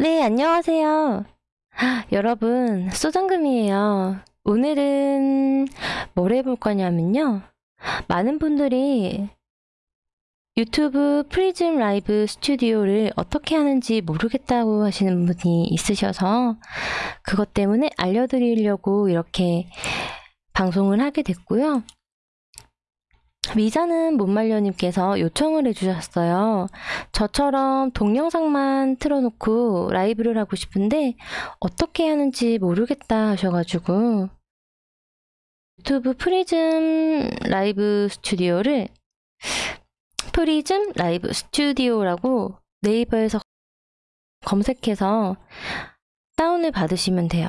네, 안녕하세요. 여러분, 소정금이에요. 오늘은 뭘 해볼 거냐면요. 많은 분들이 유튜브 프리즘 라이브 스튜디오를 어떻게 하는지 모르겠다고 하시는 분이 있으셔서 그것 때문에 알려드리려고 이렇게 방송을 하게 됐고요. 미자는 못말려님께서 요청을 해주셨어요. 저처럼 동영상만 틀어놓고 라이브를 하고 싶은데 어떻게 하는지 모르겠다 하셔가지고 유튜브 프리즘 라이브 스튜디오를 프리즘 라이브 스튜디오라고 네이버에서 검색해서 다운을 받으시면 돼요.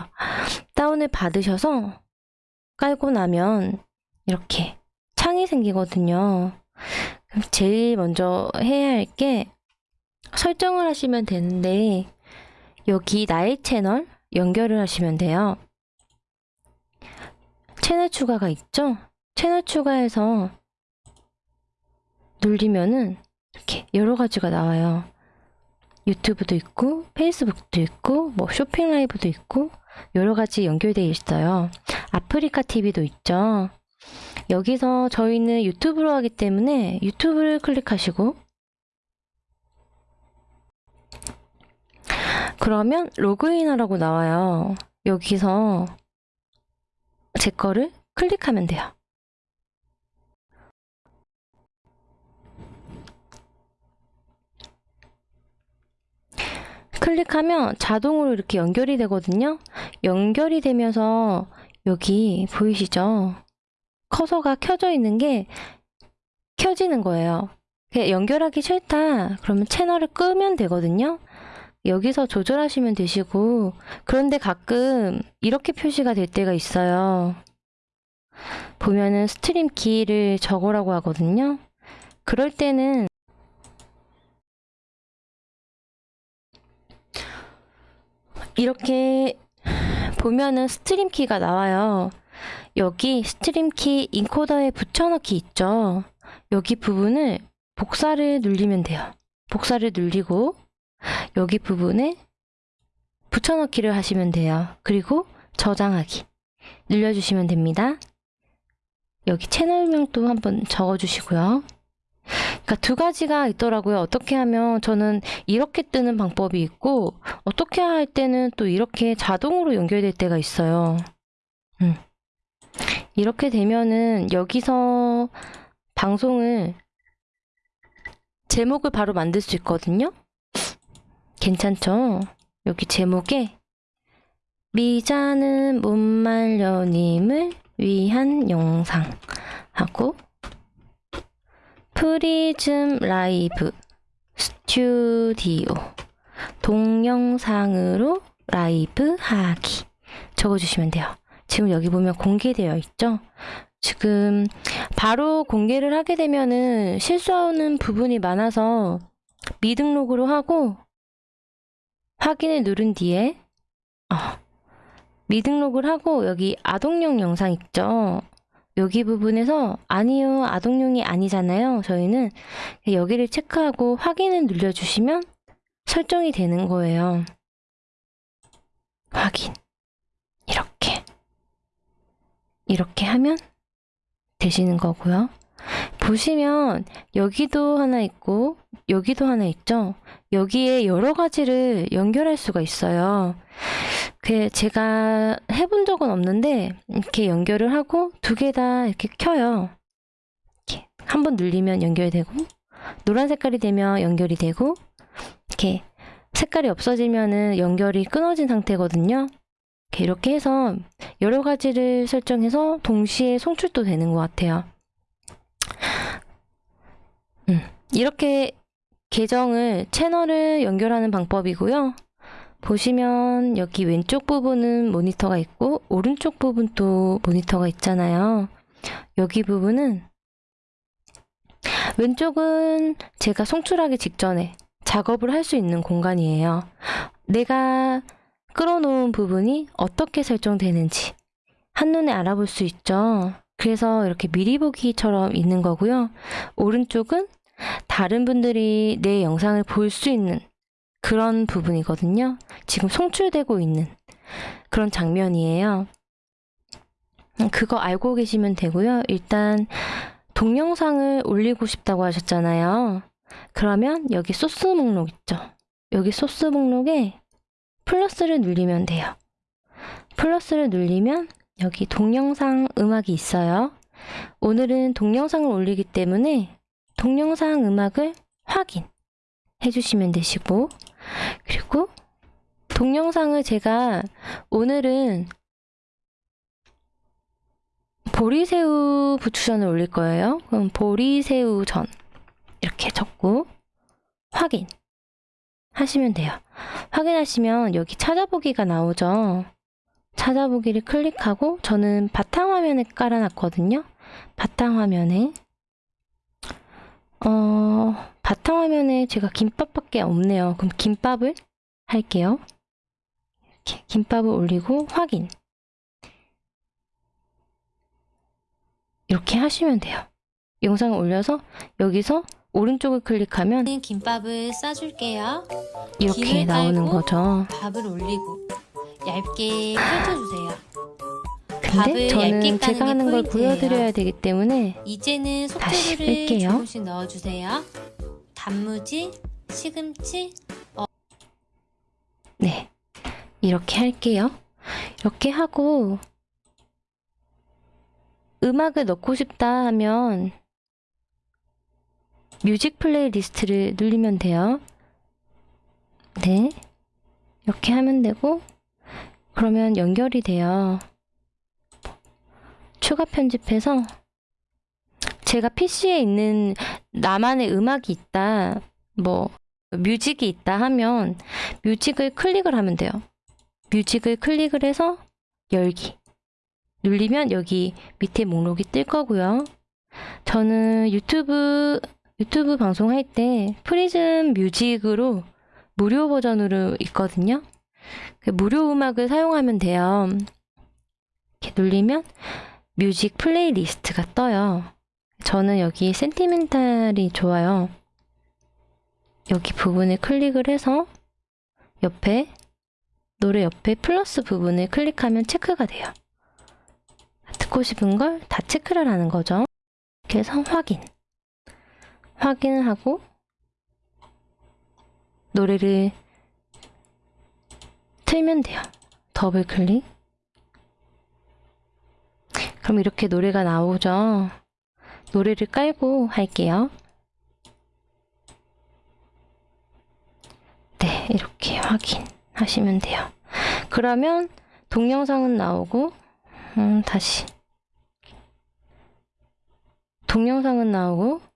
다운을 받으셔서 깔고 나면 이렇게 창이 생기거든요. 제일 먼저 해야 할 게 설정을 하시면 되는데 여기 나의 채널 연결을 하시면 돼요. 채널 추가가 있죠? 채널 추가해서 눌리면은 이렇게 여러 가지가 나와요. 유튜브도 있고 페이스북도 있고 뭐 쇼핑 라이브도 있고 여러 가지 연결되어 있어요. 아프리카 TV도 있죠. 여기서 저희는 유튜브로 하기 때문에 유튜브를 클릭하시고 그러면 로그인하라고 나와요. 여기서 제 거를 클릭하면 돼요. 클릭하면 자동으로 이렇게 연결이 되거든요. 연결이 되면서 여기 보이시죠? 커서가 켜져 있는 게 켜지는 거예요. 연결하기 싫다. 그러면 채널을 끄면 되거든요. 여기서 조절하시면 되시고 그런데 가끔 이렇게 표시가 될 때가 있어요. 보면은 stream key를 적으라고 하거든요. 그럴 때는 이렇게 보면은 stream key가 나와요. 여기 stream key 인코더에 붙여넣기 있죠. 여기 부분을 복사를 눌리면 돼요. 복사를 눌리고 여기 부분에 붙여넣기를 하시면 돼요. 그리고 저장하기 눌려주시면 됩니다. 여기 채널명도 한번 적어주시고요. 그러니까 두 가지가 있더라고요. 어떻게 하면 저는 이렇게 뜨는 방법이 있고 어떻게 할 때는 또 이렇게 자동으로 연결될 때가 있어요. 음. 이렇게 되면은 여기서 방송을 제목을 바로 만들 수 있거든요. 괜찮죠? 여기 제목에 미자는 못말려님을 위한 영상 하고 프리즘 라이브 스튜디오 동영상으로 라이브 하기 적어주시면 돼요. 지금 여기 보면 공개되어 있죠? 지금 바로 공개를 하게 되면은 실수하는 부분이 많아서 미등록으로 하고 확인을 누른 뒤에 어, 미등록을 하고 여기 아동용 영상 있죠? 여기 부분에서 아니요 아동용이 아니잖아요 저희는 여기를 체크하고 확인을 눌러주시면 설정이 되는 거예요 확인 이렇게 이렇게 하면 되시는 거고요 보시면 여기도 하나 있고 여기도 하나 있죠 여기에 여러 가지를 연결할 수가 있어요 그 제가 해본 적은 없는데 이렇게 연결을 하고 두 개 다 이렇게 켜요. 이렇게 한 번 눌리면 연결되고 노란 색깔이 되면 연결이 되고 이렇게 색깔이 없어지면은 연결이 끊어진 상태거든요. 이렇게, 해서 여러 가지를 설정해서 동시에 송출도 되는 것 같아요. 음, 이렇게 계정을 채널을 연결하는 방법이고요. 보시면 여기 왼쪽 부분은 모니터가 있고 오른쪽 부분도 모니터가 있잖아요. 여기 부분은 왼쪽은 제가 송출하기 직전에 작업을 할 수 있는 공간이에요. 내가 끌어놓은 부분이 어떻게 설정되는지 한눈에 알아볼 수 있죠. 그래서 이렇게 미리 보기처럼 있는 거고요. 오른쪽은 다른 분들이 내 영상을 볼 수 있는 그런 부분이거든요. 지금 송출되고 있는 그런 장면이에요. 음, 그거 알고 계시면 되고요. 일단 동영상을 올리고 싶다고 하셨잖아요. 그러면 여기 소스 목록 있죠. 여기 소스 목록에 플러스를 누르면 돼요. 플러스를 누르면 여기 동영상 음악이 있어요. 오늘은 동영상을 올리기 때문에 동영상 음악을 확인 해 주시면 되시고 그리고 동영상을 제가 오늘은 보리새우 부추전을 올릴 거예요. 그럼 보리새우전 이렇게 적고 확인 하시면 돼요. 확인하시면 여기 찾아보기가 나오죠. 찾아보기를 클릭하고 저는 바탕화면에 깔아놨거든요. 바탕화면에 어 바탕화면에 제가 김밥밖에 없네요. 그럼 김밥을 할게요. 이렇게 김밥을 올리고 확인 이렇게 하시면 돼요. 영상을 올려서 여기서 오른쪽을 클릭하면 김밥을 싸줄게요. 이렇게 나오는 거죠. 밥을 올리고 얇게 펼쳐주세요. 근데 저는 제가 하는 게걸 포인트예요. 보여드려야 되기 때문에 이제는 다시 뺄게요. 조금씩 넣어주세요. 단무지, 시금치, 네 이렇게 할게요. 이렇게 하고 음악을 넣고 싶다 하면 music playlist를 누르면 돼요. 네 이렇게 하면 되고 그러면 연결이 돼요. 추가 편집해서 제가 PC에 있는 나만의 음악이 있다, 뭐 music이 있다 하면 music을 클릭을 하면 돼요. music을 클릭을 해서 열기. 눌리면 여기 밑에 목록이 뜰 거고요. 저는 유튜브 유튜브 방송할 때 프리즘 music으로 무료 버전으로 있거든요. 그 무료 음악을 사용하면 돼요. 이렇게 눌리면 music playlist가 떠요. 저는 여기 sentimental이 좋아요. 여기 부분을 클릭을 해서 옆에 노래 옆에 플러스 부분을 클릭하면 체크가 돼요. 듣고 싶은 걸 다 체크를 하는 거죠. 이렇게 해서 확인. 확인을 하고 노래를 틀면 돼요. 더블 클릭. 그럼 이렇게 노래가 나오죠. 노래를 깔고 할게요. 네, 이렇게 확인하시면 돼요. 그러면 동영상은 나오고, 음, 다시. 동영상은 나오고,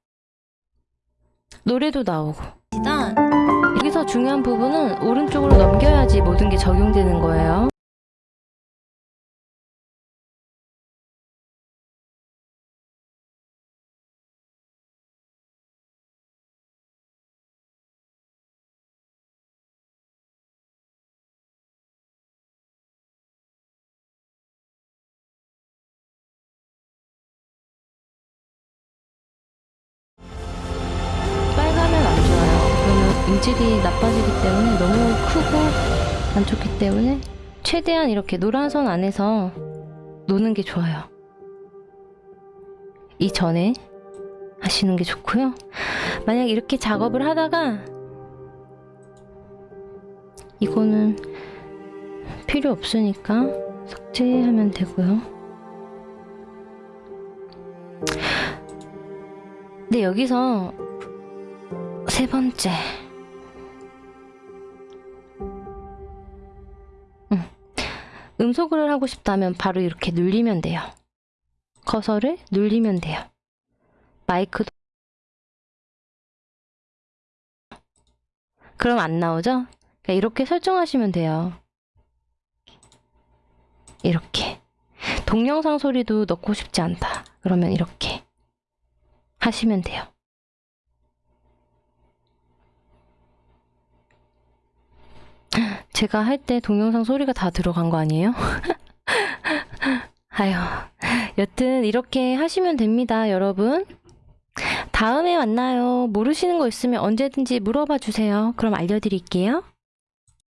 노래도 나오고. 시던 여기서 중요한 부분은 오른쪽으로 넘겨야지 모든 게 적용되는 거예요. 질이 나빠지기 때문에 너무 크고 안 좋기 때문에 최대한 이렇게 노란 선 안에서 노는 게 좋아요. 이전에 하시는 게 좋고요. 만약 이렇게 작업을 하다가 이거는 필요 없으니까 삭제하면 되고요. 근데 여기서 세 번째. 음소거를 하고 싶다면 바로 이렇게 눌리면 돼요. 커서를 눌리면 돼요. 마이크도. 그럼 안 나오죠? 그러니까 이렇게 설정하시면 돼요. 이렇게. 동영상 소리도 넣고 싶지 않다. 그러면 이렇게 하시면 돼요. 제가 할 때 동영상 소리가 다 들어간 거 아니에요? 아유, 여튼 이렇게 하시면 됩니다, 여러분. 다음에 만나요. 모르시는 거 있으면 언제든지 물어봐 주세요. 그럼 알려드릴게요.